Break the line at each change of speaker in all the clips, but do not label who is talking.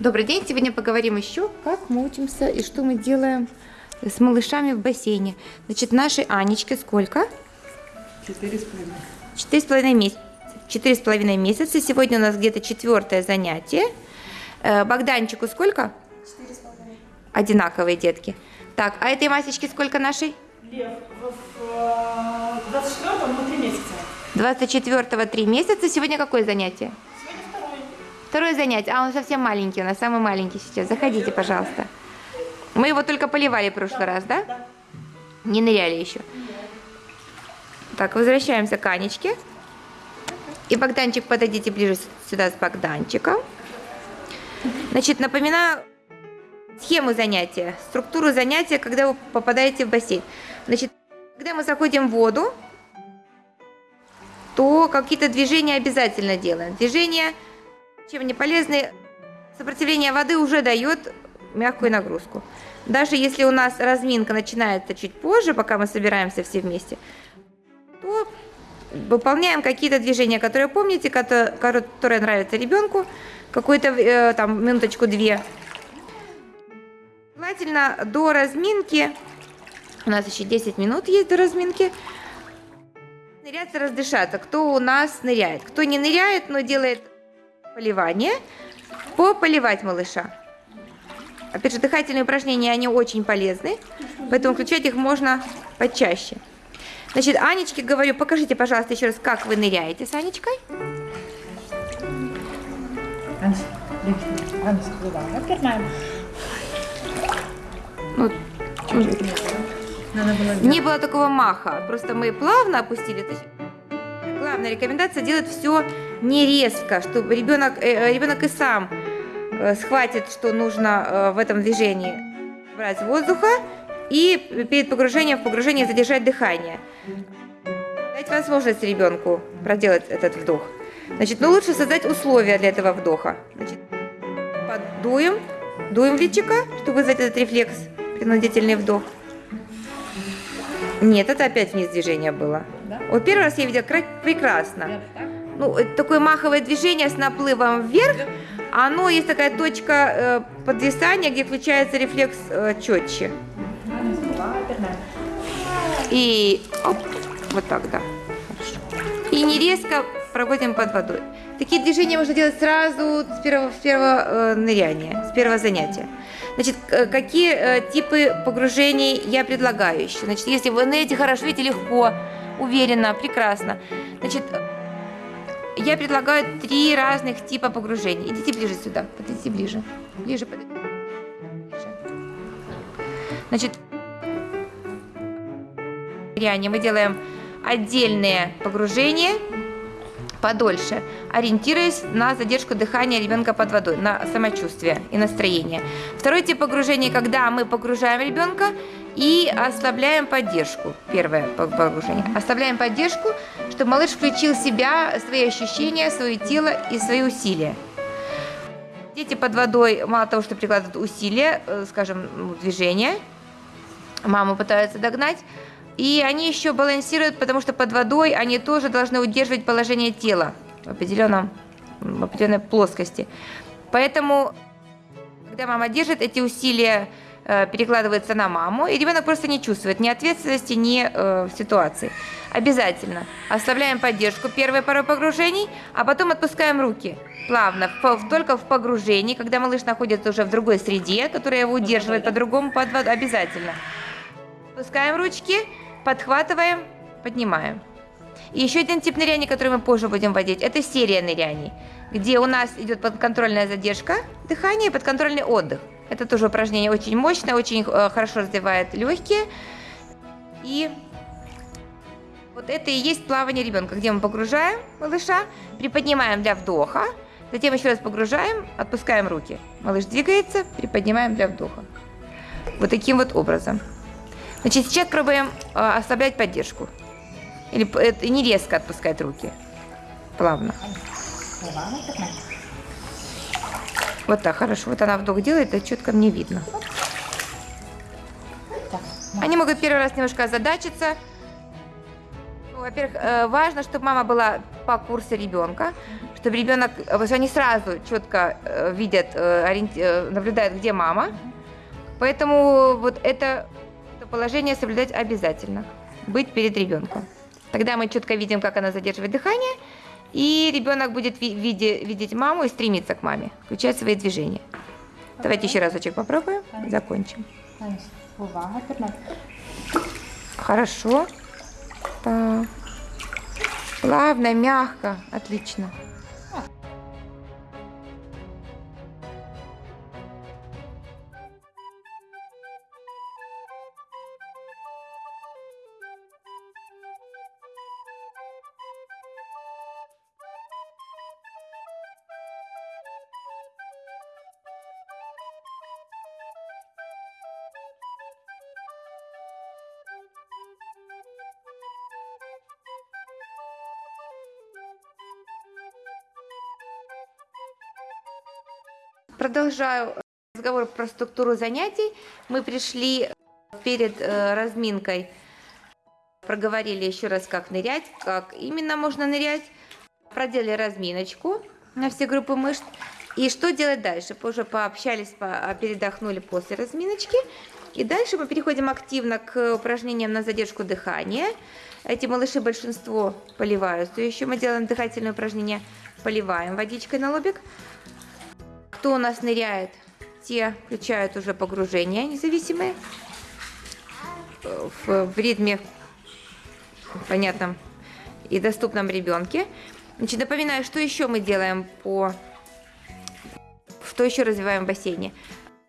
Добрый день! Сегодня поговорим еще, как мы учимся и что мы делаем с малышами в бассейне. Значит, нашей Анечке сколько?
Четыре с половиной.
Четыре с половиной месяца. Четыре с половиной месяца. Сегодня у нас где-то четвертое занятие. Э, Богданчику сколько?
Четыре с половиной.
Одинаковые детки. Так, а этой Масечке сколько нашей?
Лев, в 24-м, ну, три месяца.
24-го три месяца. Сегодня какое занятие? Второе занятие. А он совсем маленький, у нас самый маленький сейчас. Заходите, пожалуйста. Мы его только поливали в прошлый раз? Да. Не ныряли еще. Так, возвращаемся к Анечке. И Богданчик, подойдите ближе сюда с Богданчиком. Значит, напоминаю схему занятия, структуру занятия, когда вы попадаете в бассейн. Значит, когда мы заходим в воду, то какие-то движения обязательно делаем. Движения, чем не полезны, сопротивление воды уже дает мягкую нагрузку. Даже если у нас разминка начинается чуть позже, пока мы собираемся все вместе, то выполняем какие-то движения, которые помните, которые, нравятся ребенку, какую-то э, там минуточку-две. Желательно до разминки, у нас еще 10 минут есть до разминки, ныряться, раздышаться. Кто у нас ныряет? Кто не ныряет, но делает поливание, пополивать малыша. Опять же, дыхательные упражнения, они очень полезны, поэтому включать их можно почаще. Значит, Анечке говорю, покажите, пожалуйста, еще раз, как вы ныряете с Анечкой. Ну,
не было.
Такого маха, просто мы плавно опустили. Главная рекомендация делать все не резко, чтобы ребенок, э, ребенок и сам э, схватит, что нужно э, в этом движении брать воздуха и перед погружением в погружение задержать дыхание. Дать возможность ребенку проделать этот вдох. Значит, ну лучше создать условия для этого вдоха. Значит, подуем, дуем в личико, чтобы вызвать этот рефлекс, принудительный вдох. Нет, это опять вниз движение было.
Да?
Вот первый раз я видела кра- прекрасно. Ну, такое маховое движение с наплывом вверх. Оно есть такая точка э, подвисания, где включается рефлекс э, четче. И оп, вот так, да. Хорошо. И не резко проводим под водой. Такие движения можно делать сразу с первого, с первого э, ныряния, с первого занятия. Значит, э, какие э, типы погружений я предлагаю еще? Значит, если вы ныряете хорошо, видите, легко, уверенно, прекрасно. Значит, я предлагаю три разных типа погружений. Идите ближе сюда, подойдите ближе. Ближе, подойдите. Значит, мы делаем отдельные погружения подольше, ориентируясь на задержку дыхания ребенка под водой, на самочувствие и настроение. Второй тип погружения, когда мы погружаем ребенка и ослабляем поддержку. Первое погружение. Ослабляем поддержку, чтобы малыш включил себя, свои ощущения, свое тело и свои усилия. Дети под водой мало того, что прикладывают усилия, э, скажем, ну, движения, маму пытаются догнать, и они еще балансируют, потому что под водой они тоже должны удерживать положение тела в, определенном, в определенной плоскости. Поэтому, когда мама держит, эти усилия э, перекладываются на маму, и ребенок просто не чувствует ни ответственности, ни э, ситуации. Обязательно ослабляем поддержку первой пару погружений, а потом отпускаем руки плавно, в- только в погружении, когда малыш находится уже в другой среде, которая его удерживает по-другому под водой, обязательно. Опускаем ручки, подхватываем, поднимаем. И еще один тип ныряний, который мы позже будем вводить, это серия ныряний, где у нас идет подконтрольная задержка дыхания и подконтрольный отдых. Это тоже упражнение очень мощное, очень э, хорошо развивает легкие. И вот это и есть плавание ребенка, где мы погружаем малыша, приподнимаем для вдоха, затем еще раз погружаем, отпускаем руки. Малыш двигается, приподнимаем для вдоха. Вот таким вот образом. Значит, сейчас пробуем э, ослаблять поддержку. Или э, не резко отпускать руки. Плавно. Вот так, хорошо. Вот она вдох делает, это четко мне видно.
Так.
Они могут первый раз немножко озадачиться. Ну, Во-первых, э, важно, чтобы мама была по курсу ребенка, чтобы ребенок, потому что они сразу четко э, видят, э, ориенти- э, наблюдают, где мама. Поэтому вот это положение соблюдать обязательно. Быть перед ребенком. Тогда мы четко видим, как она задерживает дыхание, и ребенок будет ви- виде- видеть маму и стремиться к маме, включать свои движения. Давайте еще разочек попробуем и закончим. Хорошо. Так. Плавно, мягко. Отлично. Продолжаю разговор про структуру занятий. Мы пришли перед э, разминкой, проговорили еще раз, как нырять, как именно можно нырять. Проделали разминочку на все группы мышц. И что делать дальше? Позже пообщались, по- передохнули после разминочки. И дальше мы переходим активно к упражнениям на задержку дыхания. Эти малыши большинство поливают. То еще мы делаем дыхательные упражнения. Поливаем водичкой на лобик. Кто у нас ныряет, те включают уже погружение независимые э, в, в ритме понятном и доступном ребенке. Значит, напоминаю, что еще мы делаем по... Что еще развиваем в бассейне?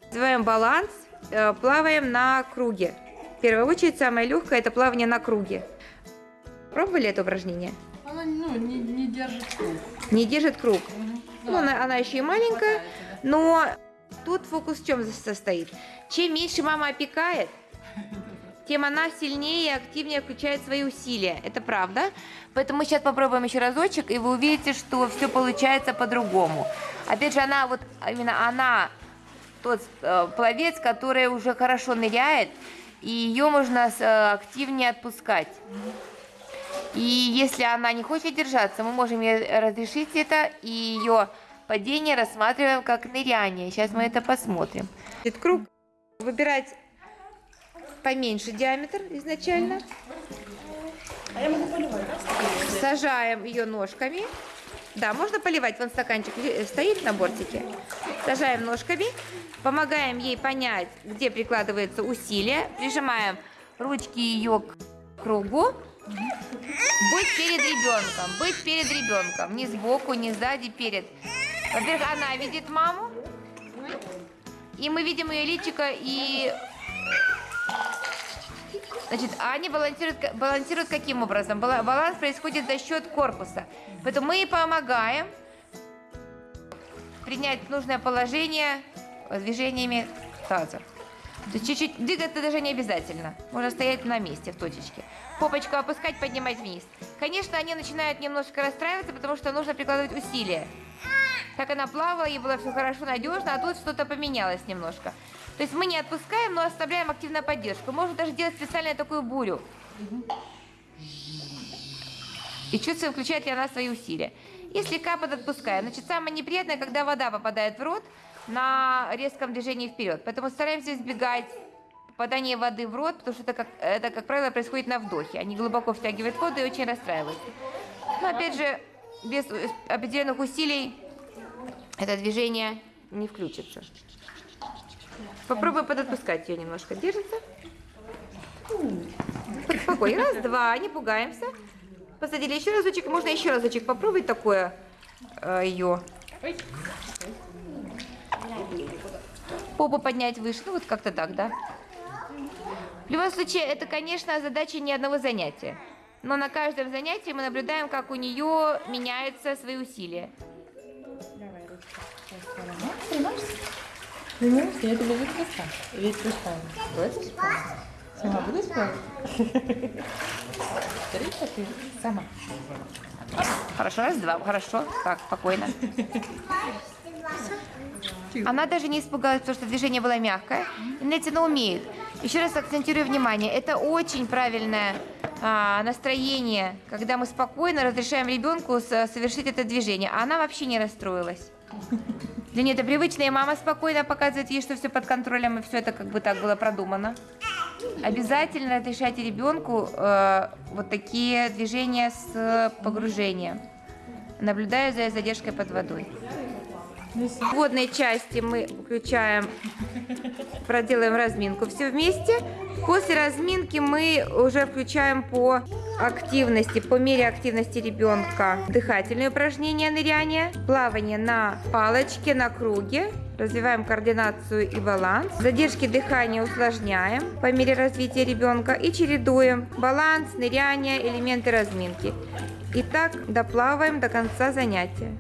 Развиваем баланс, э, плаваем на круге. В первую очередь, самое легкое – это плавание на круге. Пробовали это упражнение?
Она ну, не, не держит круг.
Не держит круг. Ну,
Да.
она, она еще и маленькая,
Хватает.
Но тут фокус в чем состоит? Чем меньше мама опекает, тем она сильнее и активнее включает свои усилия. Это правда. Поэтому мы сейчас попробуем еще разочек, и вы увидите, что все получается по-другому. Опять же, она вот именно она тот э, пловец, который уже хорошо ныряет, и ее можно э, активнее отпускать. И если она не хочет держаться, мы можем ей разрешить это, и ее падение рассматриваем как ныряние. Сейчас мы это посмотрим. Этот круг выбирать поменьше диаметр изначально.
А я могу поливать, да?
Сажаем ее ножками. Да, можно поливать, вон стаканчик ли- стоит на бортике. Сажаем ножками, помогаем ей понять, где прикладывается усилие, прижимаем ручки ее к кругу. Быть перед ребенком, быть перед ребенком, не сбоку, не сзади, перед. Во-первых, она видит маму, и мы видим ее личико, и Значит, они балансируют, балансируют каким образом? Бала- Баланс происходит за счет корпуса. Поэтому мы помогаем принять нужное положение движениями таза. Чуть-чуть двигаться даже не обязательно. Можно стоять на месте в точечке. Попочку опускать, поднимать вниз. Конечно, они начинают немножко расстраиваться, потому что нужно прикладывать усилия. Как она плавала, ей было все хорошо, надежно, а тут что-то поменялось немножко. То есть мы не отпускаем, но оставляем активную поддержку. Можно даже делать специально такую бурю. И чувствуем, включает ли она свои усилия. Если капот отпускаем. Значит, самое неприятное, когда вода попадает в рот на резком движении вперед. Поэтому стараемся избегать попадания воды в рот, потому что это, как, это, как правило, происходит на вдохе. Они глубоко втягивают воду и очень расстраиваются. Но опять же, без определенных усилий это движение не включится. Попробуй подотпускать ее немножко. Держится. Спокойно. Раз, два, не пугаемся. Посадили еще разочек. Можно еще разочек попробовать такое э, ее. Попу поднять выше. Ну вот как-то так, да? В любом случае, это, конечно, задача не одного занятия. Но на каждом занятии мы наблюдаем, как у нее меняются свои усилия.
Давай Стремаешься? Я тебе ведь поставлю. Ведь поставлю. Хочешь? Сама будешь плавать? Смотри, ты сама.
Хорошо, раз, два. Хорошо. Так, спокойно. Она даже не испугалась, потому что движение было мягкое. И Нетина умеет. Еще раз акцентирую внимание, это очень правильное а, настроение, когда мы спокойно разрешаем ребенку совершить это движение, а она вообще не расстроилась. Для нее это привычно, и мама спокойно показывает ей, что все под контролем, и все это как бы так было продумано. Обязательно разрешайте ребенку э, вот такие движения с погружением, наблюдая за задержкой под водой. В водной части мы включаем, проделаем разминку все вместе. После разминки мы уже включаем по активности, по мере активности ребенка дыхательные упражнения ныряния, плавание на палочке, на круге. Развиваем координацию и баланс. Задержки дыхания усложняем по мере развития ребенка и чередуем баланс, ныряние, элементы разминки. И так доплаваем до конца занятия.